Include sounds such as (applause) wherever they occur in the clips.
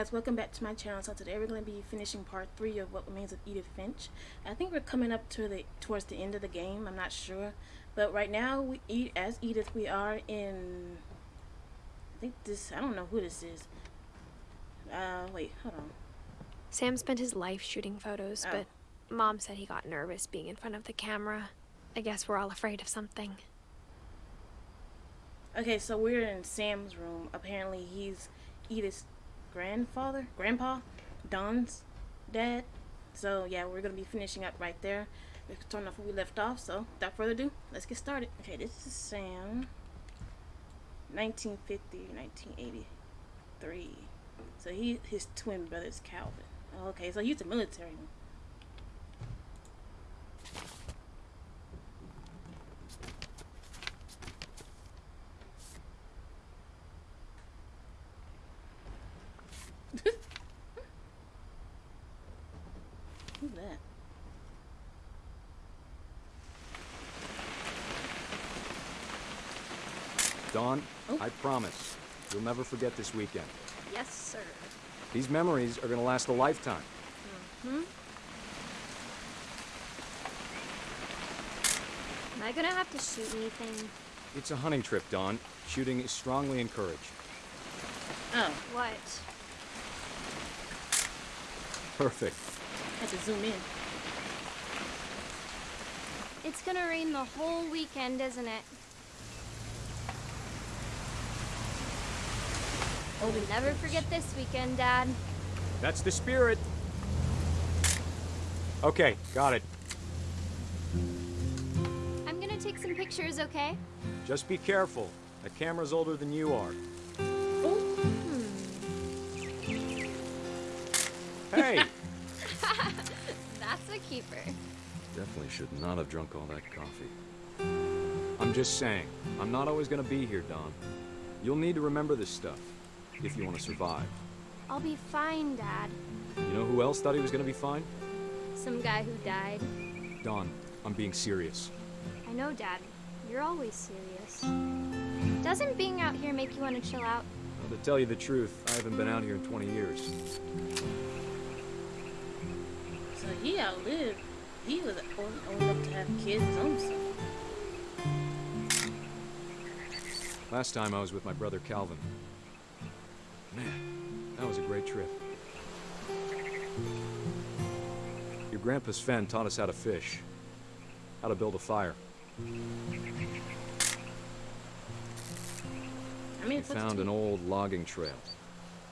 guys welcome back to my channel so today we're going to be finishing part three of what remains of edith finch i think we're coming up to the towards the end of the game i'm not sure but right now we eat as edith we are in i think this i don't know who this is uh wait hold on Sam spent his life shooting photos, Oh. but mom said he got nervous being in front of the camera. I guess we're all afraid of something. okay so we're in sam's room apparently he's edith's grandfather grandpa don's dad. So yeah we're to be finishing up right there. We're turn off where we left off so without further ado let's get started. Okay this is sam. 1950 1983 so he his twin brother is calvin. Okay so he's a military. one who's that Dawn, Oh. I promise, you'll never forget this weekend. Yes, sir. These memories are gonna last a lifetime. Hmm? Am I gonna have to shoot anything? It's a hunting trip, Dawn. Shooting is strongly encouraged. oh What? Perfect. Had to zoom in It's gonna rain the whole weekend, isn't it? oh We'll never forget this weekend, Dad. That's the spirit. Okay, got it. I'm gonna take some pictures, okay? Just be careful. The camera's older than you are. oh hmm. Hey! That's a keeper. Definitely should not have drunk all that coffee. I'm just saying, I'm not always gonna be here, Dawn. You'll need to remember this stuff, if you want to survive. I'll be fine, Dad. You know who else thought he was gonna be fine? Some guy who died. Dawn, I'm being serious. I know, Dad. You're always serious. Doesn't being out here make you want to chill out? Well, to tell you the truth, I haven't been out here in 20 years. So he. He was old, old enough to have kids his own son. Last time I was with my brother Calvin. Man, that was a great trip. Your grandpa Sven taught us how to fish, how to build a fire. I mean, We found an old logging trail.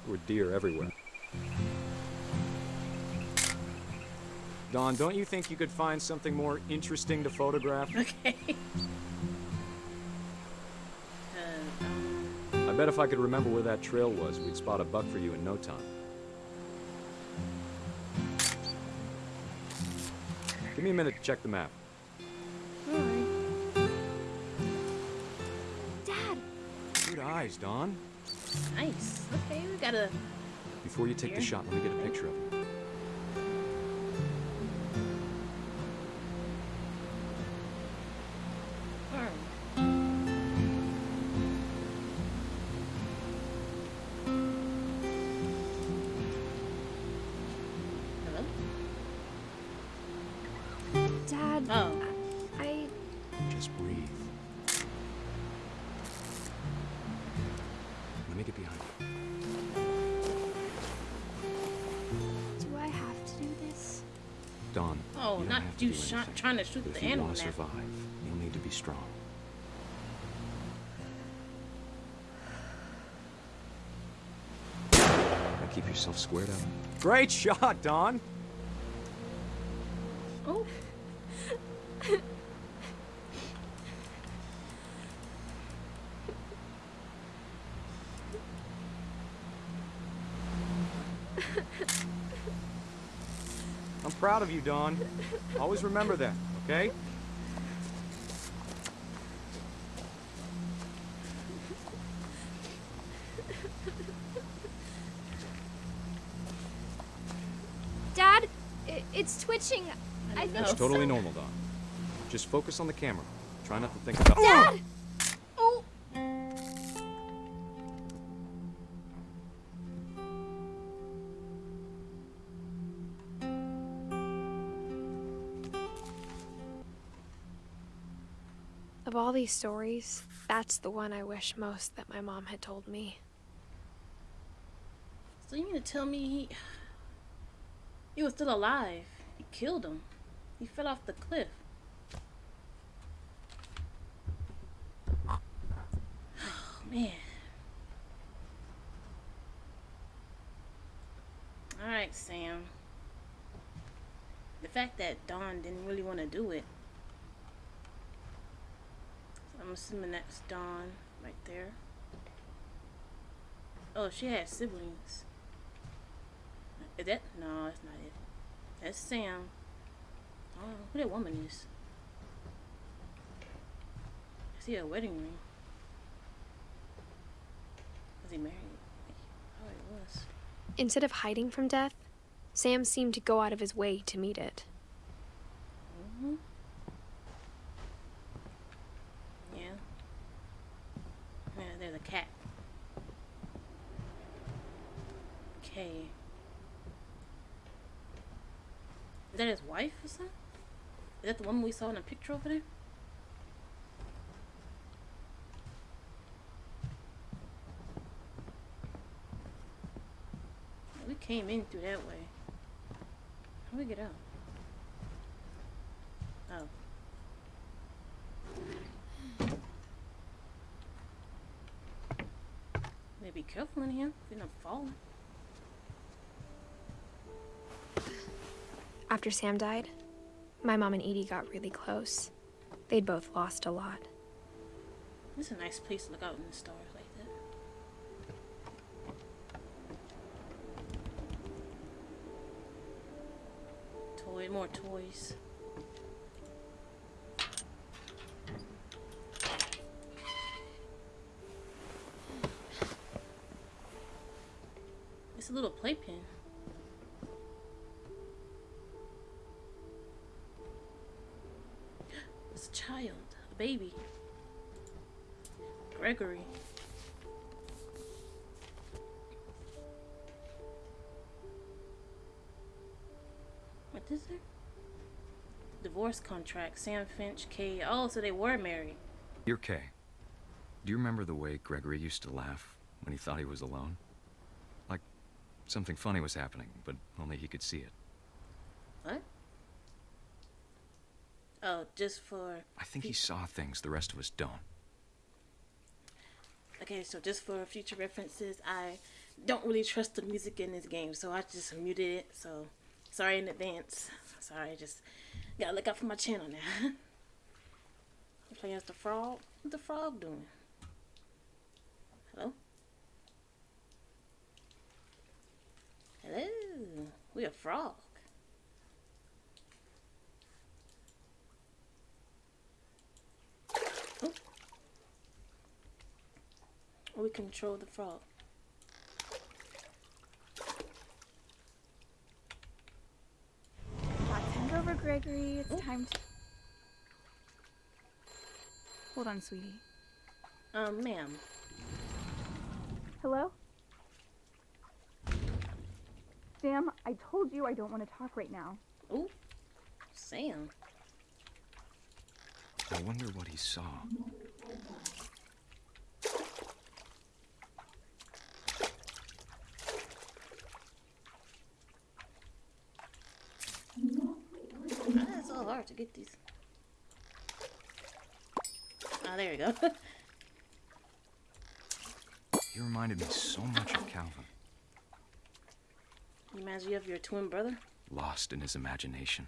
There were deer everywhere. Dawn, don't you think you could find something more interesting to photograph? (laughs) Okay. I bet if I could remember where that trail was, we'd spot a buck for you in no time. Give me a minute to check the map. Dad! Good eyes, Dawn. Nice. Okay, we got a. Before you take the shot, let me get a picture of you. You don't not have to you do shot, anything. trying to shoot But the if you animal want to survive, you'll need to be strong. Now keep yourself squared up. Great shot, Dawn. Proud of you, Dawn. Always remember that, okay? Dad, it's twitching. I think know. It's totally normal, Dawn. Just focus on the camera. Try not to think about. Dad! Oh! Of all these stories, that's the one I wish most that my mom had told me. So you mean to tell me he he was still alive? He killed him. He fell off the cliff. Oh man. Alright, Sam. The fact that Dawn didn't really want to do it. Assuming that's Dawn right there. Oh, she has siblings. Is that no, that's not it. That's Sam. I don't know who that woman is. I see a wedding ring. Was he married? Oh, he was. Instead of hiding from death, Sam seemed to go out of his way to meet it. hmm Yeah. Yeah, there's a cat. Okay. Is that his wife or something? Is that the woman we saw in a picture over there? We came in through that way. How do we get out? Oh. Maybe be careful in here. You're not falling. After Sam died, my mom and Edie got really close. They'd both lost a lot. This is a nice place to look out in the stars like that. Toy, more toys. Divorce contract. Sam Finch, Kay. Oh, so they were married. You're Kay. Do you remember the way Gregory used to laugh when he thought he was alone? Like something funny was happening, but only he could see it. What? Oh, just for. I think he saw things the rest of us don't. Okay, so just for future references, I don't really trust the music in this game, so I just muted it. So sorry in advance. Sorry, just gotta look out for my channel now. (laughs) I'm playing as the frog. What's the frog doing? Hello? Hello? We a frog. Oh. We control the frog. Let's hand over Gregory. It's Oh. time to. Hold on, sweetie. Um, ma'am. Hello? Sam, I told you I don't want to talk right now. Ooh, Sam. I wonder what he saw. Ah, it's so hard to get these. Ah, there we go. (laughs) you reminded me so much of Calvin, Reminds you of your twin brother? lost in his imagination.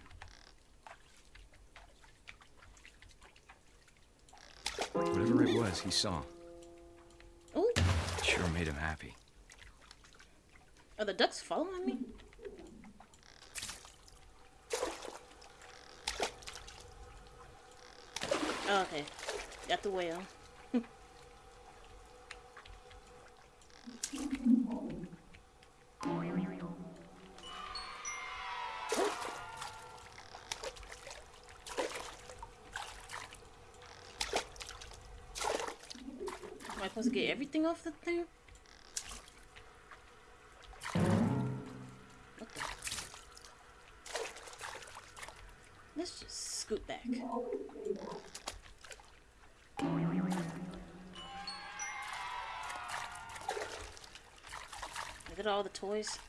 Whatever it was he saw, Ooh, it sure made him happy. are the ducks following me? Oh, okay, got the whale. Am I supposed to get everything off the thing? Let's just scoot back. At all the toys.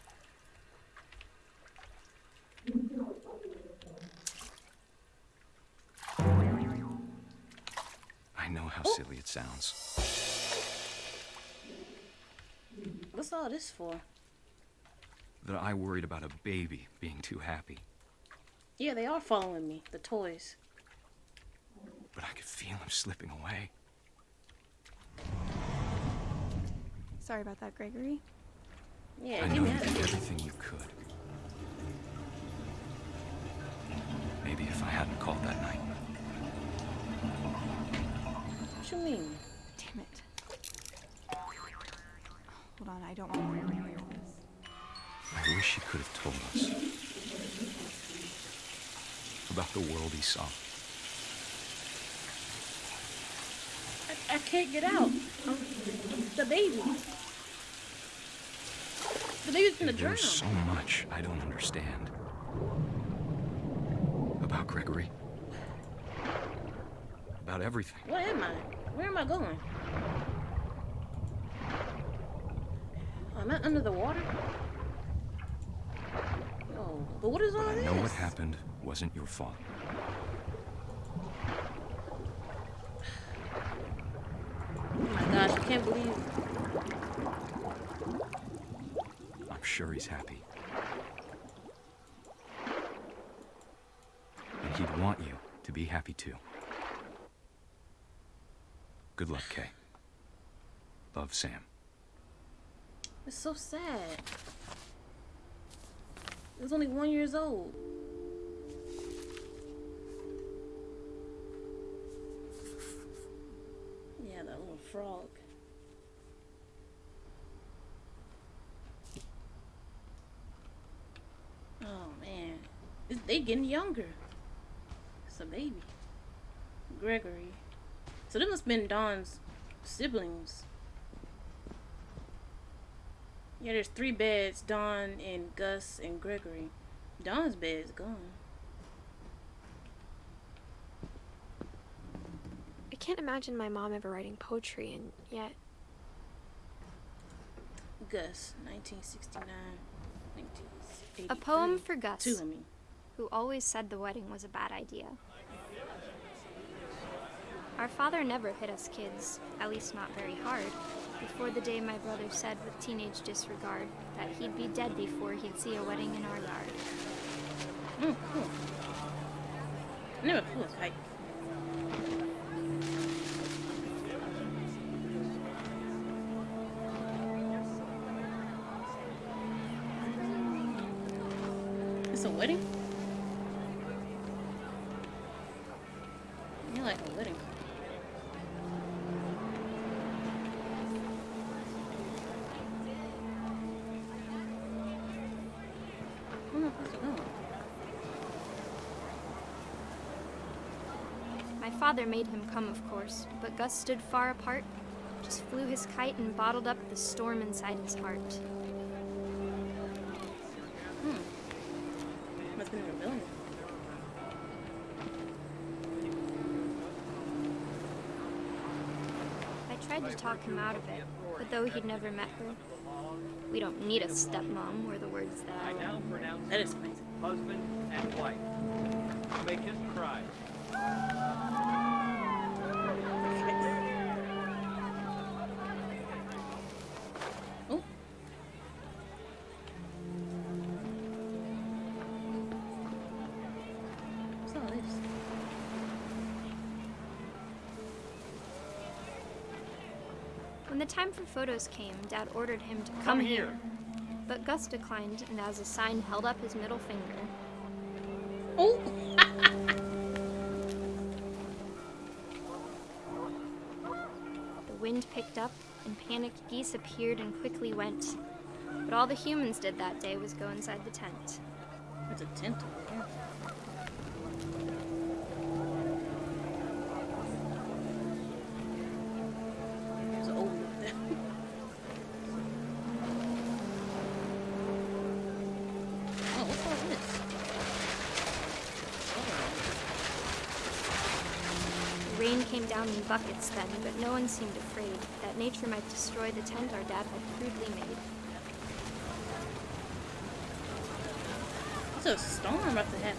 I know how Oh. silly it sounds. What's all this for? That I worried about a baby being too happy. Yeah, they are following me. The toys. But I could feel him slipping away. Sorry about that, Gregory. Yeah, I get know you did everything you could. Maybe if I hadn't called that night. What do you mean? Damn it. Hold on, I don't want to hear this. I wish he could have told us about the world he saw. I, I can't get out. Um, the baby. The baby's gonna drown. There's so much I don't understand about Gregory. About everything. What am I? Where am I going? Am I under the water? Oh, but what is all I this? I know what happened wasn't your fault. Oh my gosh, I can't believe. I'm sure he's happy. And he'd want you to be happy too. Good luck, Kay. Love, Sam. It's so sad. Was only one years old. Yeah, that little frog. Oh man, It's- they getting younger. It's a baby, Gregory. So they must have been Dawn's siblings. Yeah, there's three beds Dawn and Gus and Gregory. Dawn's bed is gone. I can't imagine my mom ever writing poetry, and yet Gus, 1969. 1982. A poem for Gus, Two, I mean. Who always said the wedding was a bad idea. Our father never hit us kids, at least not very hard, before the day my brother said with teenage disregard that he'd be dead before he'd see a wedding in our yard. Mm, flew a kite. It's a wedding? You like a wedding? Where am I supposed to go? My father made him come, of course, but Gus stood far apart, just flew his kite and bottled up the storm inside his heart. Talk him out of it, but though he'd never met her, we don't need a stepmom were the words that I now pronounce That is amazing. husband and wife. You may kiss the time for photos came, Dad ordered him to come, here. But Gus declined and, as a sign, held up his middle finger. Oh! (laughs) The wind picked up, and panicked geese appeared and quickly went. But all the humans did that day was go inside the tent. There's a tent over here. There's an old one there. Oh, what's all this? The rain came down in buckets then, but no one seemed afraid that nature might destroy the tent our dad had crudely made. It's a storm about to happen.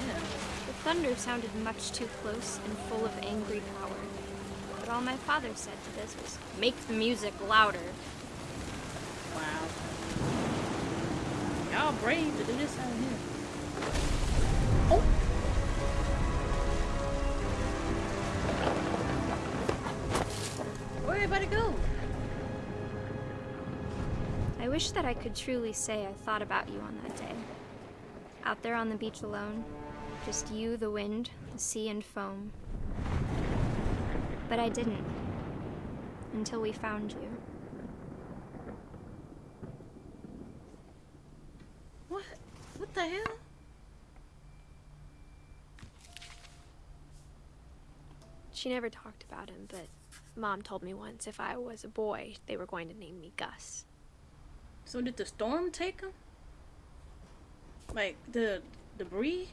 Yeah. The thunder sounded much too close and full of angry power. But all my father said to this was, make the music louder. Wow. Y'all brave to do this out here. Wish that I could truly say I thought about you on that day. Out there on the beach alone, just you, the wind, the sea, and foam. But I didn't. Until we found you. What? What the hell? She never talked about him, but Mom told me once if I was a boy, they were going to name me Gus. So did the storm take him? Like the debris?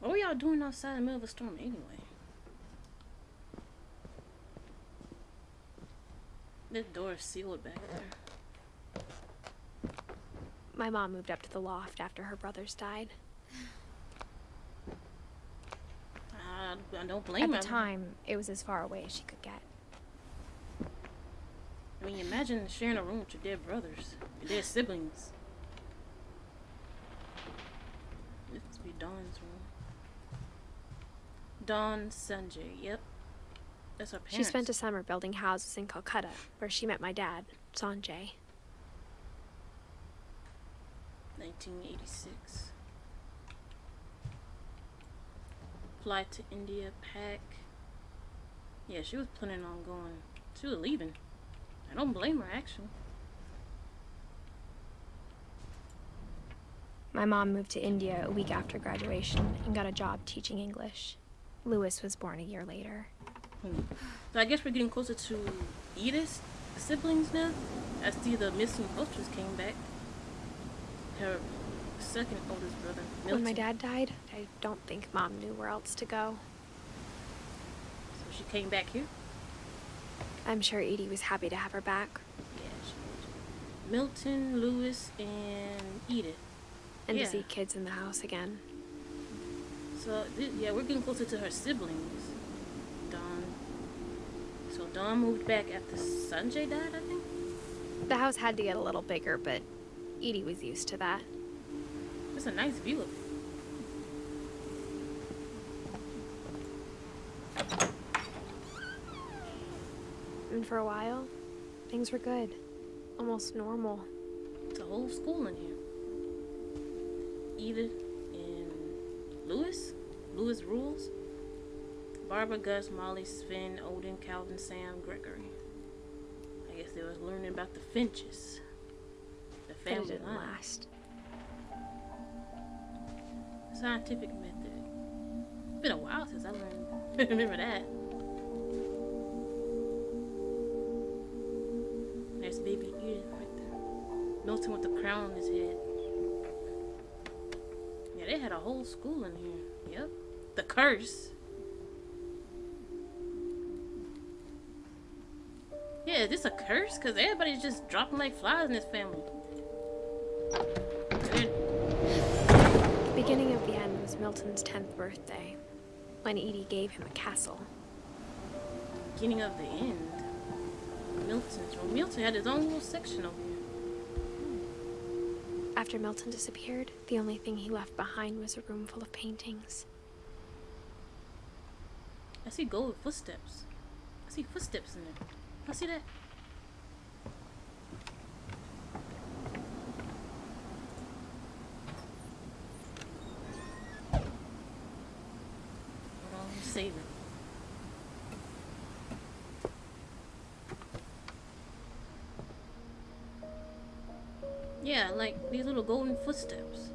What were y'all doing outside in the middle of a storm anyway? This door is sealed back there. My mom moved up to the loft after her brothers died. (sighs) I, I don't blame At the time, it was as far away as she could get. Imagine sharing a room with your dead brothers, your dead siblings. This must be Dawn's room. Dawn Sanjay, yep. That's her parents. She spent a summer building houses in Calcutta, where she met my dad, Sanjay. 1986. Flight to India, pack. Yeah, she was planning on going. She was leaving. I don't blame her, actually. My mom moved to India a week after graduation and got a job teaching English. Lewis was born a year later. Hmm. So I guess we're getting closer to Edith's siblings now. I see the missing posters came back. Her second oldest brother, Milton. When my dad died, I don't think mom knew where else to go. So she came back here. I'm sure Edie was happy to have her back Yeah, she was. Milton, Lewis, and Edith. and Yeah. to see kids in the house again. So yeah, we're getting closer to her siblings. Dawn. So Dawn moved back after Sanjay died, I think. The house had to get a little bigger, but Edie was used to that. It's a nice view of it. And for a while, things were good. Almost normal. It's a whole school in here. Edith and Lewis. Lewis rules. Barbara, Gus, Molly, Sven, Odin, Calvin, Sam, Gregory. I guess they was learning about the Finches. The family didn't line. last. Scientific method. It's been a while since I learned. (laughs) Remember that. Crown on his head. Yeah, they had a whole school in here. Yep. The curse. Yeah, is this a curse? Because everybody's just dropping like flies in this family. The beginning of the end was Milton's 10th birthday, when Edie gave him a castle. beginning of the end. Milton's room. Milton had his own little section over here. After Milton disappeared, the only thing he left behind was a room full of paintings. I see gold footsteps. I see footsteps in there. I see that. Hold on, save it. Yeah, like these little golden footsteps.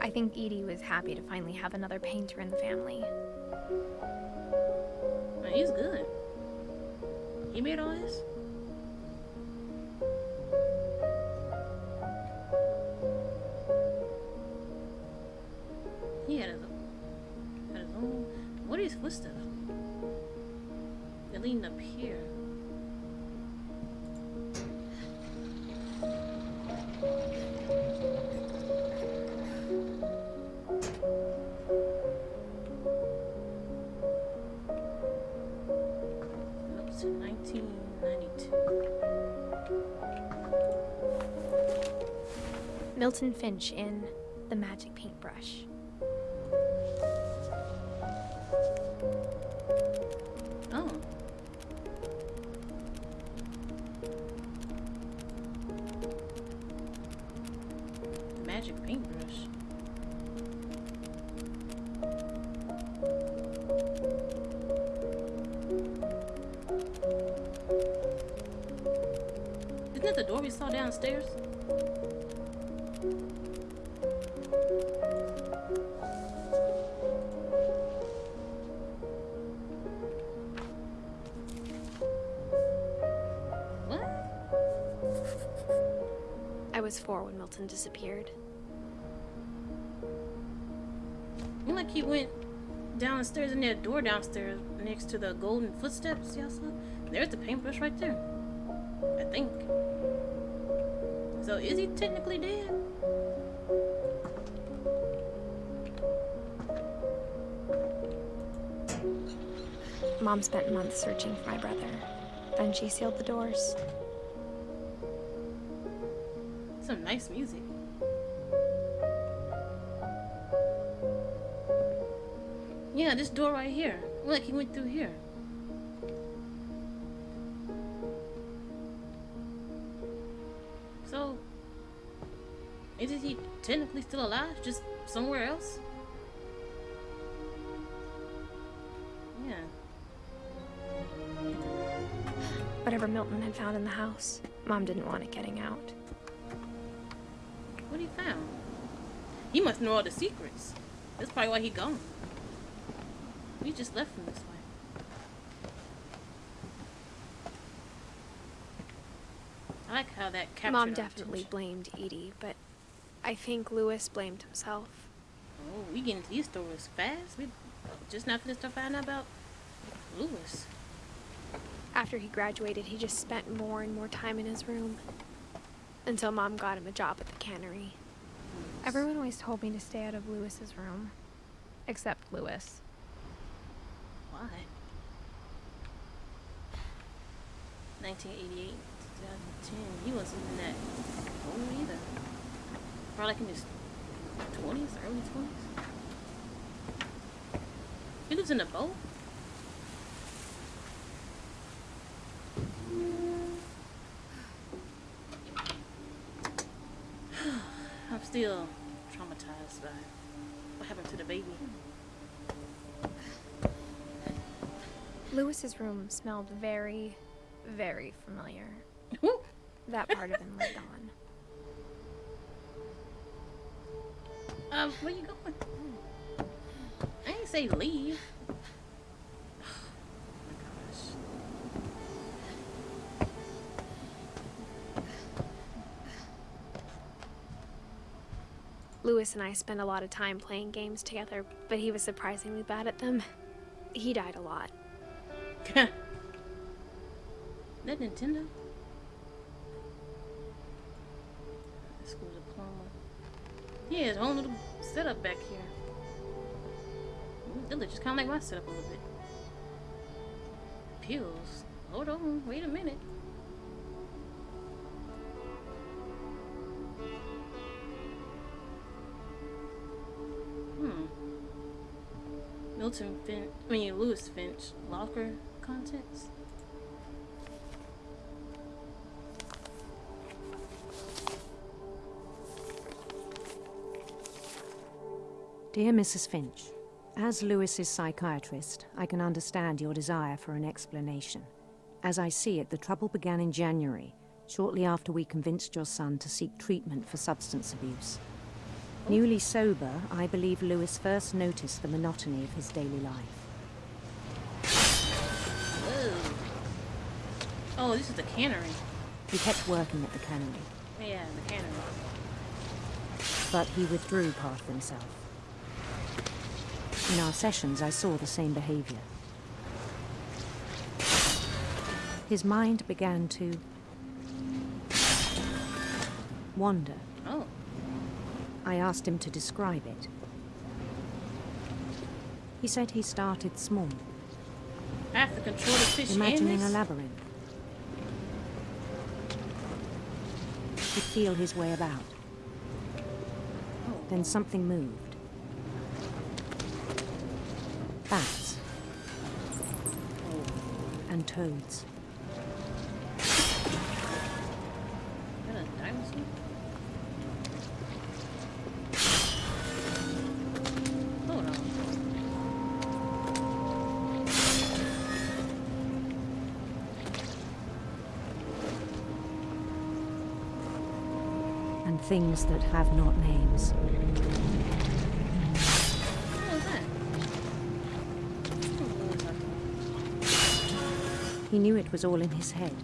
I think Edie was happy to finally have another painter in the family. He's good. He made all this? Milton Finch in The Magic Paintbrush. Four when Milton disappeared. Like he went downstairs in that door downstairs next to the golden footsteps y'all saw? There's the paintbrush right there. I think. So is he technically dead? Mom spent months searching for my brother. Then she sealed the doors. Some nice music. Yeah, this door right here. Look, he went through here. So, isn't he technically still alive? Just somewhere else? Yeah. Whatever Milton had found in the house, Mom didn't want it getting out. He must know all the secrets. That's probably why he gone. We just left him this way. I like how that captured Mom definitely blamed Edie, but I think Lewis blamed himself. Oh, we get into these stories fast. We just not finished to find out about Lewis. After he graduated, he just spent more and more time in his room. Until Mom got him a job at the cannery. Everyone always told me to stay out of Lewis's room. Except Lewis. Why? 1988, 2010. He wasn't in that old either. Probably like in his 20s, early 20s. He lives in a boat? (sighs) I'm still what happened to the baby. Lewis's room smelled very, very familiar. (laughs) That part of him lived on. Um, where you going? I ain't say leave. Lewis and I spent a lot of time playing games together, but he was surprisingly bad at them. He died a lot. (laughs) that Nintendo? School diploma. Yeah, his own little setup back here. That looks just kind of like my setup a little bit. Pills. Hold on, wait a minute. Finch, I mean Lewis Finch, locker contents. Dear Mrs. Finch, as Lewis's psychiatrist, I can understand your desire for an explanation. As I see it, the trouble began in January, shortly after we convinced your son to seek treatment for substance abuse. Newly sober, I believe Lewis first noticed the monotony of his daily life. Whoa. Oh, this is the cannery. He kept working at the cannery, Yeah, the cannery. but he withdrew part of himself. In our sessions, I saw the same behavior. His mind began to wander. Oh. I asked him to describe it. He said he started small, I have to control the fish imagining in a labyrinth. He'd feel his way about. Then something moved. Bats and toads. Things that have not names. He knew it was all in his head.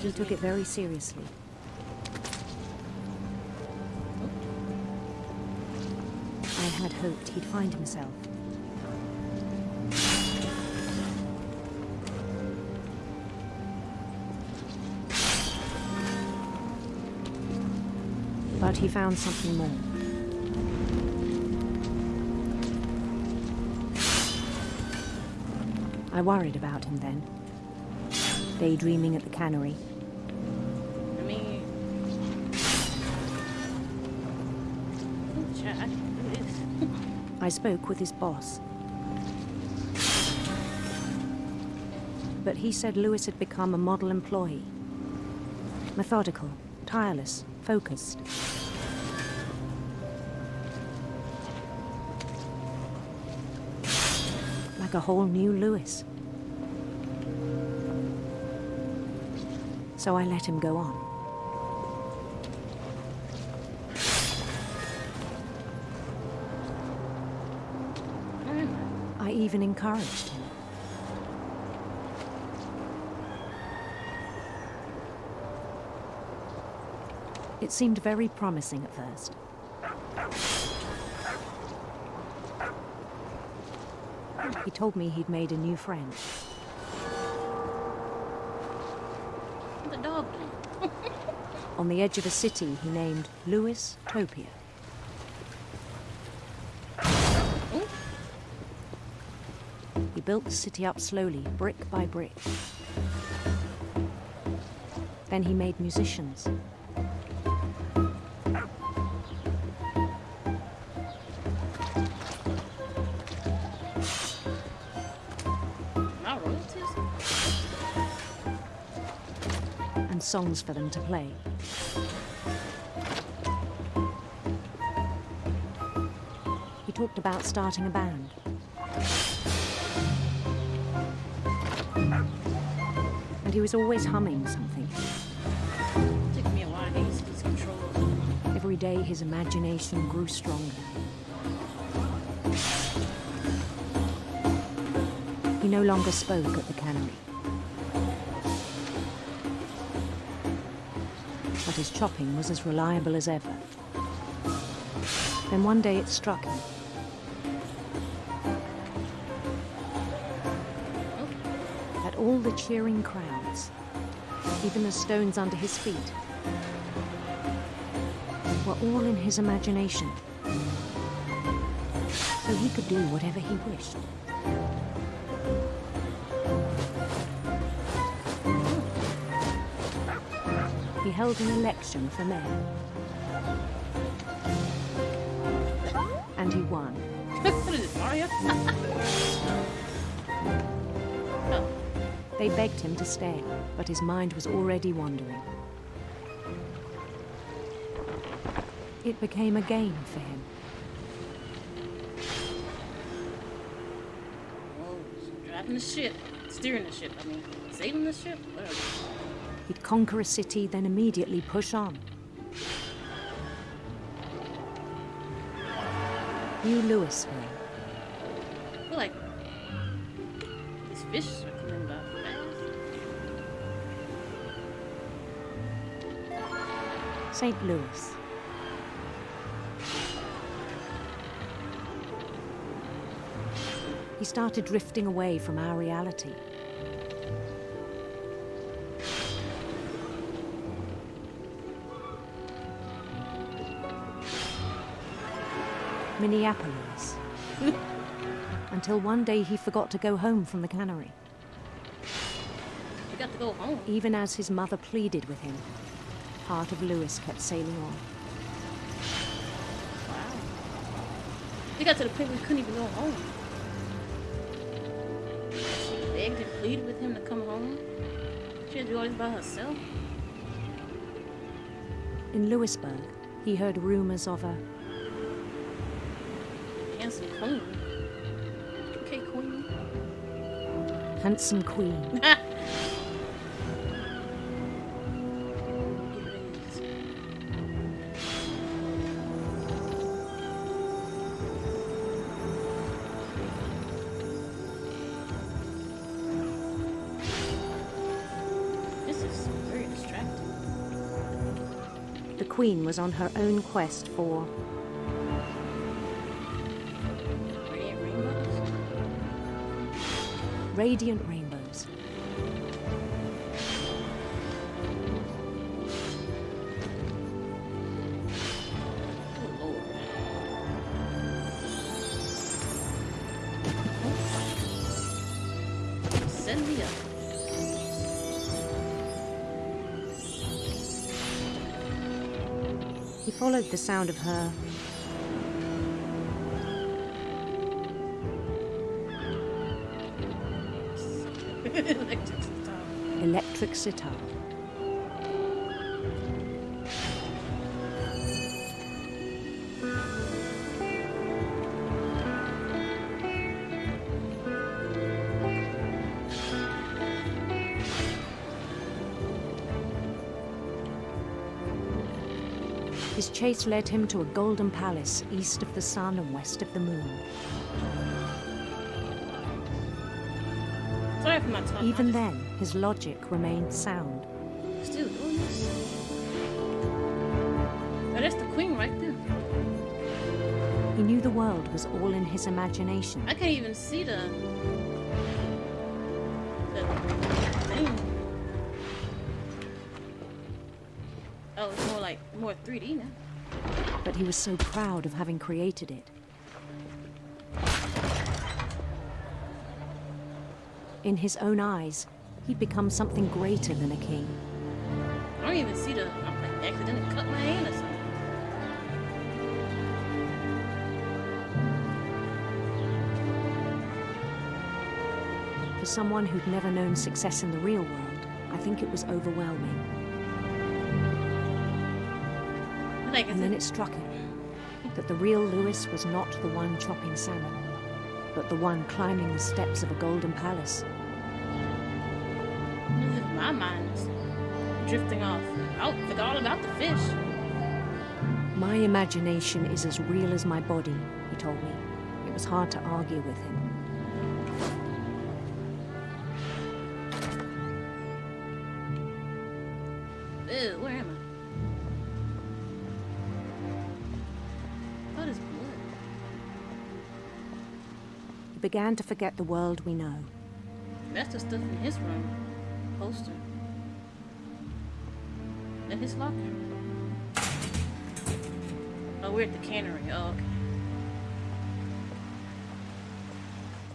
He took it very seriously. I had hoped he'd find himself. He found something more. I worried about him then. Daydreaming at the cannery, I mean, child, I can do this. I spoke with his boss. But he said Lewis had become a model employee. Methodical, tireless, focused. Like a whole new Lewis. So I let him go on. I even encouraged him. It seemed very promising at first. He told me he'd made a new friend. The dog? On the edge of a city he named Lewis Topia. He built the city up slowly, brick by brick. Then he made musicians. Songs for them to play. He talked about starting a band. And he was always humming something. Took me a while to get used to these controls. Every day his imagination grew stronger. He no longer spoke at the cannery. But his chopping was as reliable as ever. Then one day it struck him. That all the cheering crowds, even the stones under his feet, were all in his imagination. So he could do whatever he wished. He held an election for mayor. And he won. what is it, Mario? oh, They begged him to stay, but his mind was already wandering. It became a game for him. oh, driving the ship, steering the ship. I mean, saving the ship. Whatever. He'd conquer a city, then immediately push on. You, Louisville. Eh? I feel like these fish are coming back. St. Louis. He started drifting away from our reality. Minneapolis. (laughs) Until one day he forgot to go home from the cannery. You got to go home. Even as his mother pleaded with him, part of Lewis kept sailing on. Wow. You got to the point where you couldn't even go home. She begged and pleaded with him to come home. She had to do all this by herself. In Lewisburg, he heard rumors of a queen. Okay, queen. handsome queen (laughs) This is very distracting. The Queen was on her own quest for radiant rainbows. Oh Send me up. He followed the sound of her electric sitar. His chase led him to a golden palace east of the sun and west of the moon. Even then, his logic remained sound. still doing this. Oh, that's the queen right there. He knew the world was all in his imagination. I can't even see the the thing. Oh, it's more like more 3D now. but he was so proud of having created it. In his own eyes, he'd become something greater than a king. I don't even see the. I'm like accidentally cut my hand or something. For someone who'd never known success in the real world, I think it was overwhelming. Like, And then it, it struck him that the real Lewis was not the one chopping salmon, but the one climbing the steps of a golden palace. my mind is drifting off. I forgot all about the fish. My imagination is as real as my body, he told me. It was hard to argue with him. Began to forget the world we know. That's the stuff in his room. Poster. In his locker. Oh, we're at the cannery. Oh, okay.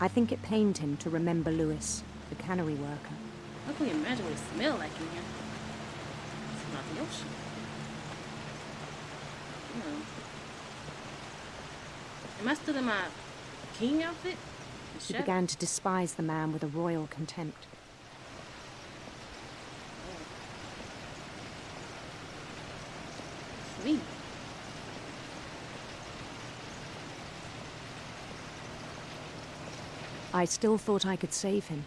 I think it pained him to remember Lewis, the cannery worker. How can you imagine what it smelled like in here? It's not the ocean. Hmm. Am I still in my king outfit? The He began to despise the man with a royal contempt. Me. I still thought I could save him.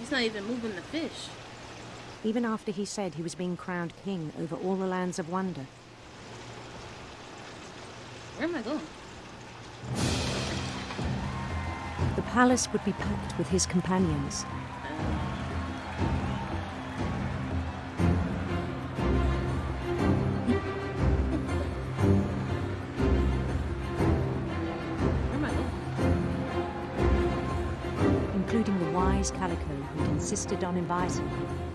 He's not even moving the fish. even after he said he was being crowned king over all the lands of wonder. Where am I going? The palace would be packed with his companions. including the wise Calico, who'd insisted on inviting him.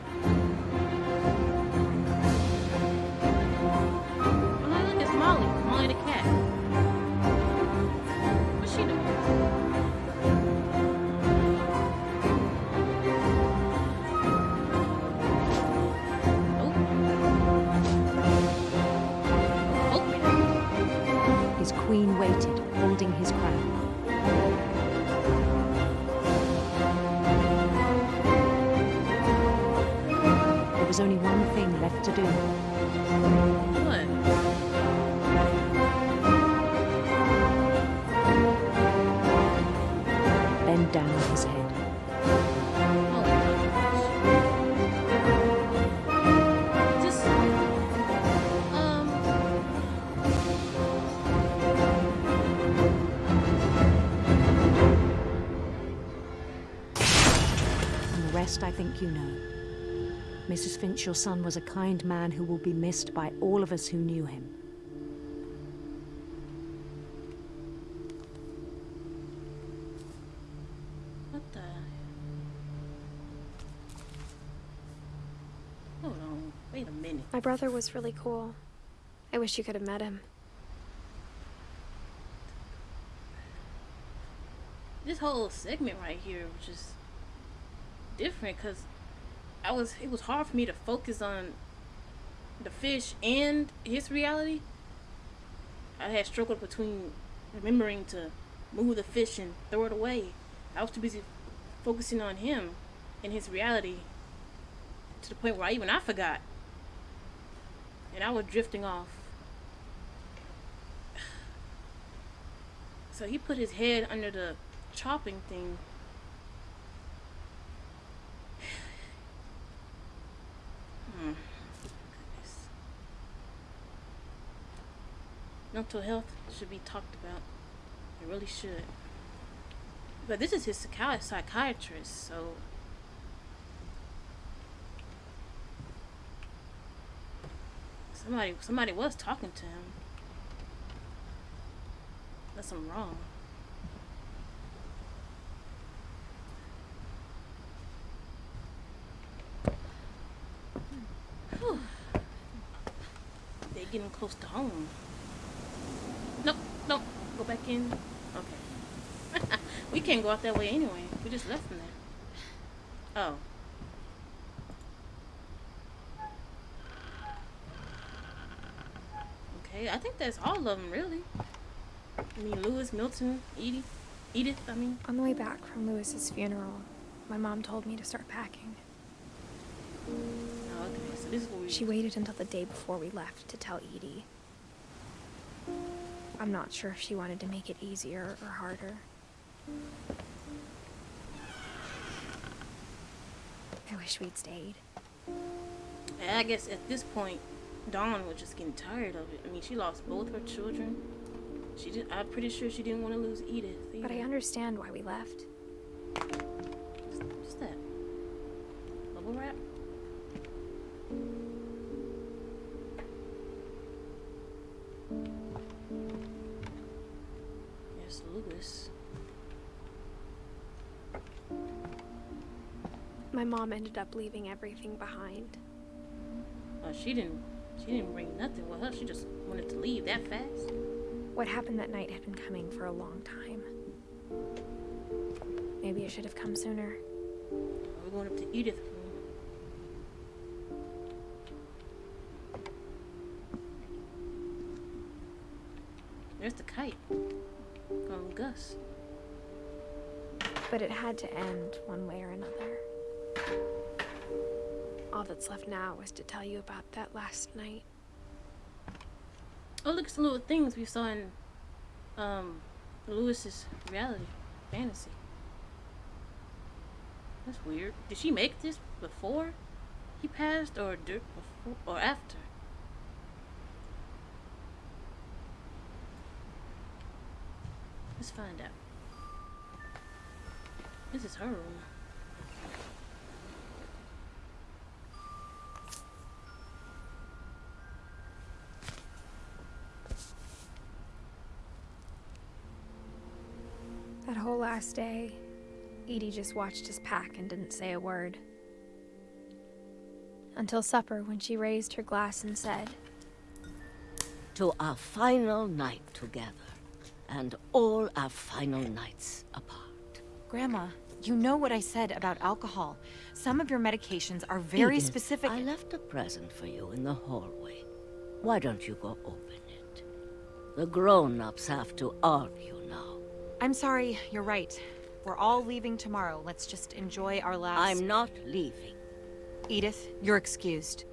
Rest I think you know. Mrs. Finch, your son was a kind man who will be missed by all of us who knew him. what the? Hold on. Wait a minute. My brother was really cool. I wish you could have met him. This whole segment right here was just different because I was. It was hard for me to focus on the fish and his reality. I had struggled between remembering to move the fish and throw it away. I was too busy focusing on him and his reality to the point where I even I forgot. And I was drifting off. (sighs) So he put his head under the chopping thing. Hmm. Mental health should be talked about. It really should. But this is his psychi- psychiatrist, so. Somebody, somebody was talking to him. That's I'm wrong. Whew. They're getting close to home. Nope, nope. Go back in. Okay. (laughs) we can't go out that way anyway. We just left from there. Oh. Okay, I think that's all of them, really. I mean, Lewis, Milton, Edie, Edith. I mean, On the way back from Lewis's funeral, my mom told me to start packing. oh, She waited until the day before we left to tell Edie. I'm not sure if she wanted to make it easier or harder. I wish we'd stayed. I guess at this point, Dawn was just getting tired of it. I mean, she lost both her children. She did. I'm pretty sure she didn't want to lose Edith. But I understand why we left. What's that? Bubble wrap? My mom ended up leaving everything behind. Oh, she didn't. She didn't bring nothing with her. She just wanted to leave that fast. What happened that night had been coming for a long time. Maybe it should have come sooner. We're going up to Edith's room. There's the kite. From Gus. But it had to end one way or another. All that's left now is to tell you about that last night. Oh, look at some little things we saw in um Lewis's reality fantasy. That's weird. Did she make this before he passed, or before or after? Let's find out. This is her room. That whole last day, Edie just watched us pack and didn't say a word. Until supper, when she raised her glass and said, To our final night together, and all our final nights apart. Grandma, you know what I said about alcohol. Some of your medications are very Edith, specific. I left a present for you in the hallway. Why don't you go open it? The grown-ups have to argue now. I'm sorry, you're right. We're all leaving tomorrow. Let's just enjoy our last... I'm not leaving. Edith, you're excused.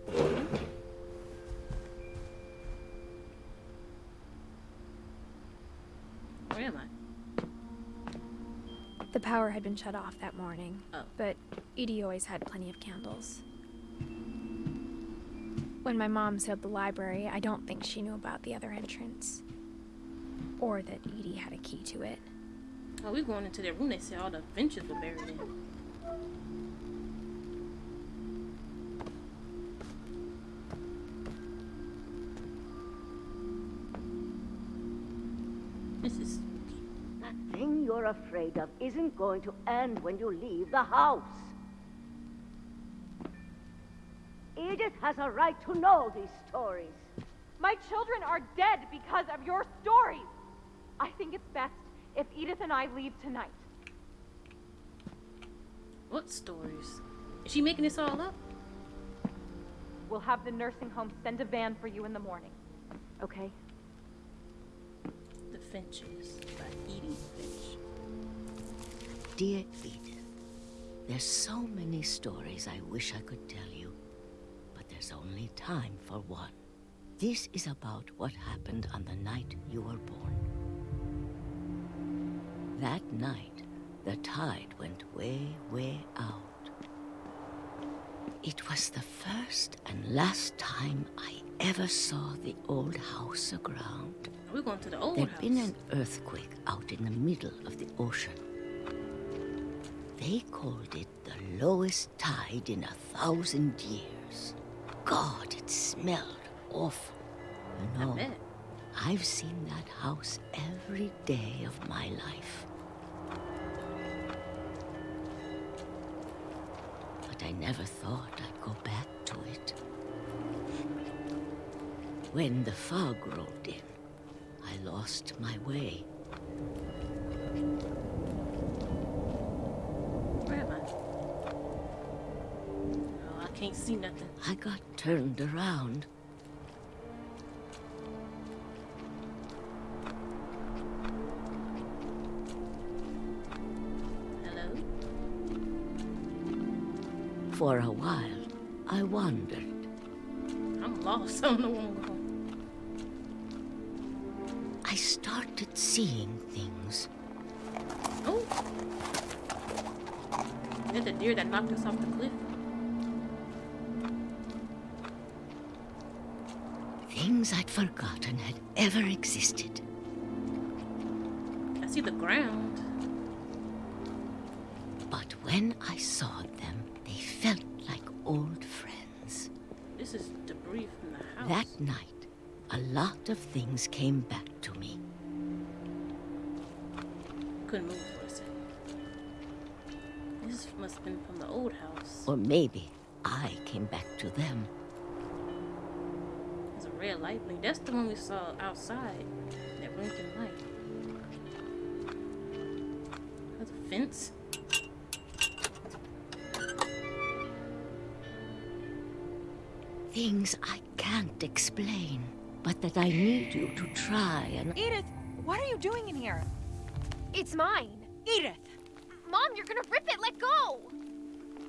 Where am I? The power had been shut off that morning, Oh. but Edie always had plenty of candles. When my mom sealed the library, I don't think she knew about the other entrance. Or that Edie had a key to it. Oh, we going into their room. They said all the benches were buried in. This is spooky. That thing you're afraid of isn't going to end when you leave the house. Edith has a right to know these stories. My children are dead because of your stories. I think it's best if Edith and I leave tonight. What stories? Is she making this all up? We'll have the nursing home send a van for you in the morning. Okay? The Finches by Edie Finch. Dear Edith, there's so many stories I wish I could tell you, but there's only time for one. This is about what happened on the night you were born. That night, the tide went way, way out. It was the first and last time I ever saw the old house aground. We're going to the old There'd house. been an earthquake out in the middle of the ocean. They called it the lowest tide in a thousand years. God, it smelled awful. You know. I've seen that house every day of my life. Never thought I'd go back to it. When the fog rolled in, I lost my way. Where am I? Oh, I can't see nothing. I got turned around. For a while, I wandered. I'm lost. I don't know where I'm going. I started seeing things. Oh! There's a deer that knocked us off the cliff. Things I'd forgotten had ever existed. I see the ground. Lot of things came back to me. Couldn't move for a second. This must have been from the old house. Or maybe I came back to them. There's a red light blink. That's the one we saw outside. That blinking light. That's a fence. Things I can't explain, but that I need you to try and... Edith, what are you doing in here? It's mine! Edith! Mom, you're gonna rip it! Let go!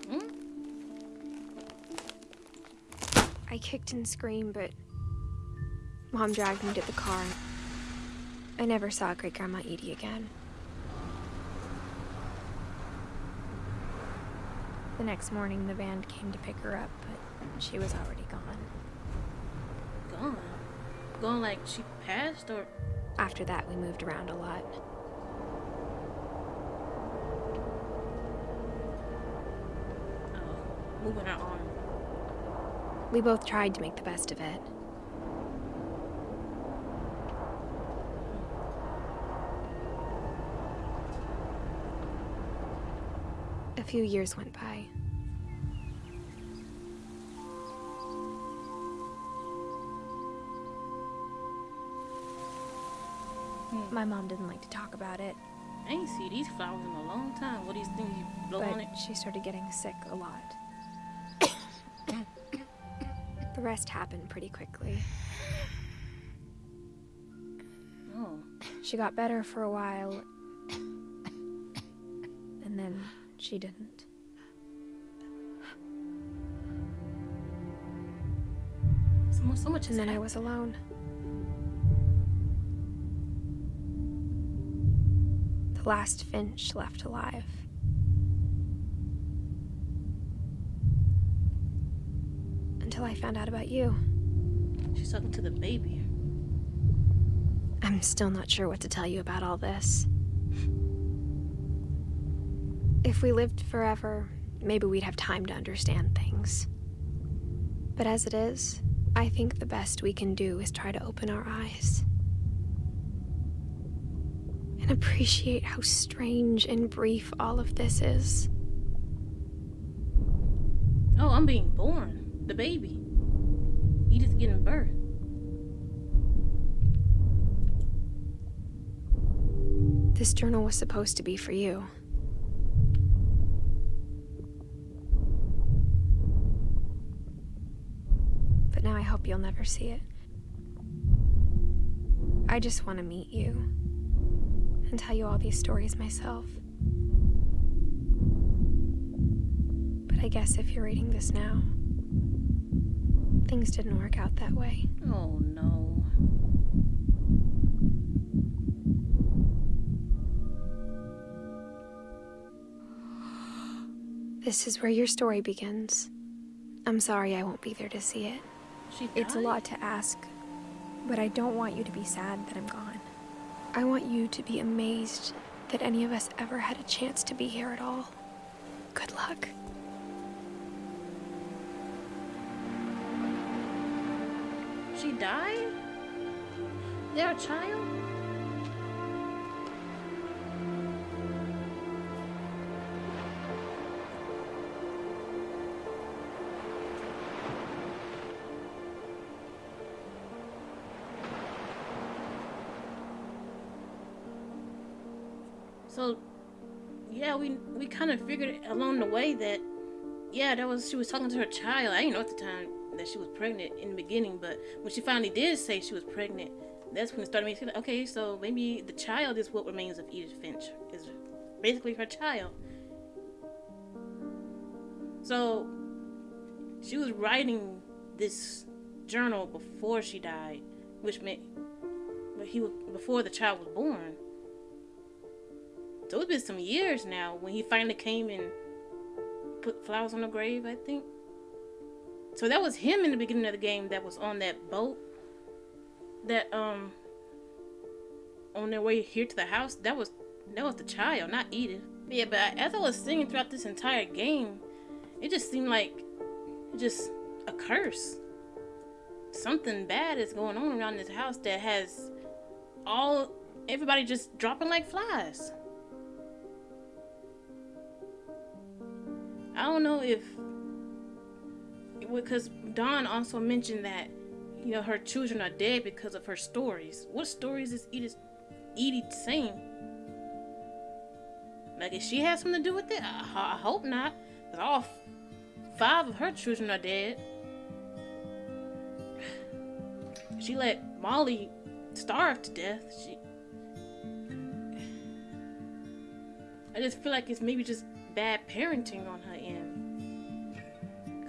Hmm? I kicked and screamed, but Mom dragged me to the car. I never saw Great Grandma Edie again. The next morning, the van came to pick her up, but she was already gone. Gone. Gone like she passed or After that, we moved around a lot. oh, moving her arm. We both tried to make the best of it. A few years went by. My mom didn't like to talk about it, I ain't see these flowers in a long time. What these things you blow but on it? she started getting sick a lot. the rest happened pretty quickly. Oh, She got better for a while, and then she didn't. so, so much. And then I was alone. Last Finch left alive. Until I found out about you. She's talking to the baby. I'm still not sure what to tell you about all this. If we lived forever, maybe we'd have time to understand things. But as it is, I think the best we can do is try to open our eyes. And appreciate how strange and brief all of this is. Oh, I'm being born. The baby. Edith getting birth. This journal was supposed to be for you. But now I hope you'll never see it. I just want to meet you and tell you all these stories myself. But I guess if you're reading this now, things didn't work out that way. Oh no. This is where your story begins. I'm sorry I won't be there to see it. She It's a lot to ask, but I don't want you to be sad that I'm gone. I want you to be amazed that any of us ever had a chance to be here at all. Good luck. She died? They're a child? So, yeah, we we kind of figured along the way that, yeah, that was she was talking to her child. I didn't know at the time that she was pregnant in the beginning, but when she finally did say she was pregnant, that's when it started making like, okay, so maybe the child is what remains of Edith Finch is basically her child. So she was writing this journal before she died, which meant but he was before the child was born. So it's been some years now when he finally came and put flowers on the grave, I think. So that was him in the beginning of the game that was on that boat. That um on their way here to the house, that was that was the child, not Edith. Yeah, but as I was singing throughout this entire game, it just seemed like just a curse. Something bad is going on around this house that has all everybody just dropping like flies. I don't know if because Dawn also mentioned that you know her children are dead because of her stories. What stories is Edith Edie saying? Like, if she has something to do with it, I, I hope not. Cause all five of her children are dead. She let Molly starve to death. She. I just feel like it's maybe just bad parenting on her end.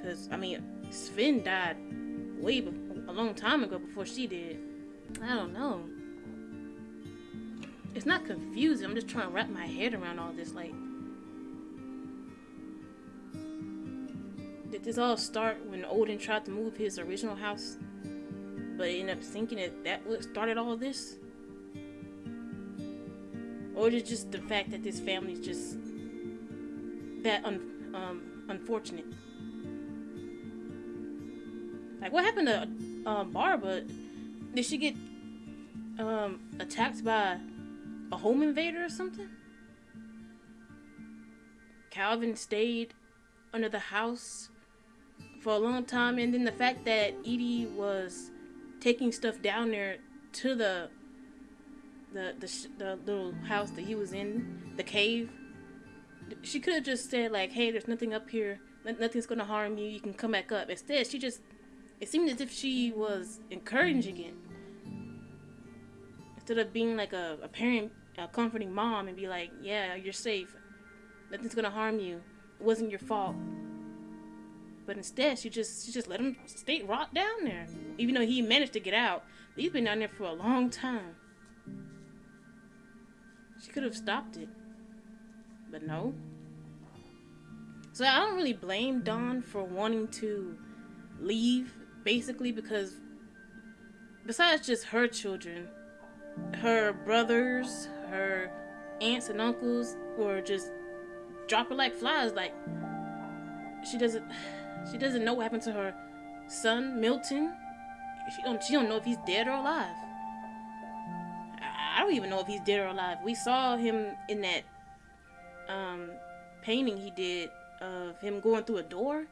Cause I mean, Sven died way be- a long time ago before she did. I don't know. It's not confusing. I'm just trying to wrap my head around all this. Like, did this all start when Odin tried to move his original house, but ended up sinking? It that what started all this, or is it just the fact that this family's just that un- um, unfortunate? Like, what happened to um, Barbara? Did she get um, attacked by a home invader or something? Calvin stayed under the house for a long time, and then the fact that Edie was taking stuff down there to the the the, the little house that he was in, the cave. She could have just said like, "Hey, there's nothing up here. Nothing's gonna harm you. You can come back up." Instead, she just it seemed as if she was encouraging it instead of being like a, a parent, a comforting mom, and be like, "Yeah, you're safe. Nothing's gonna harm you. It wasn't your fault." But instead, she just she just let him stay rot down there, even though he managed to get out. He's been down there for a long time. She could have stopped it, but no. So I don't really blame Dawn for wanting to leave, basically because besides just her children, her brothers, her aunts and uncles were just dropping like flies. Like she doesn't, she doesn't know what happened to her son Milton. She don't, she don't know if he's dead or alive. I- don't even know if he's dead or alive. We saw him in that um, painting he did of him going through a door.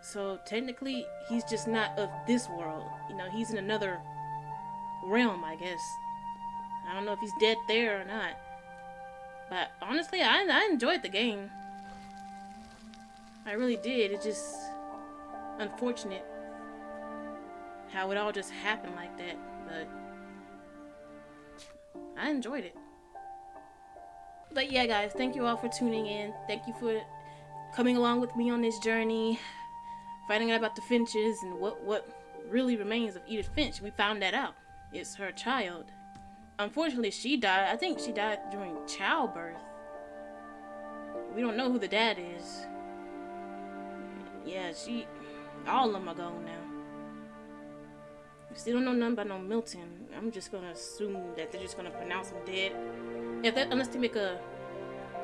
So technically, he's just not of this world. You know, he's in another realm, I guess. I don't know if he's dead there or not. But honestly, I, I enjoyed the game. I really did. It's just unfortunate how it all just happened like that. But I enjoyed it. But yeah, guys, thank you all for tuning in. Thank you for coming along with me on this journey, finding out about the Finches and what what really remains of Edith Finch. We found that out. It's her child. Unfortunately, she died. I think she died during childbirth. We don't know who the dad is. Yeah, she. All of them are gone now. Still don't know nothing about no Milton. I'm just gonna assume that they're just gonna pronounce him dead. If that, unless they make a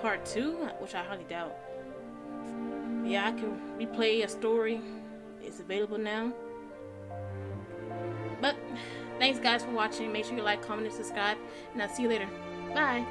part two, which I highly doubt. Yeah, I can replay a story. It's available now. But thanks guys for watching. Make sure you like, comment, and subscribe. And I'll see you later. Bye.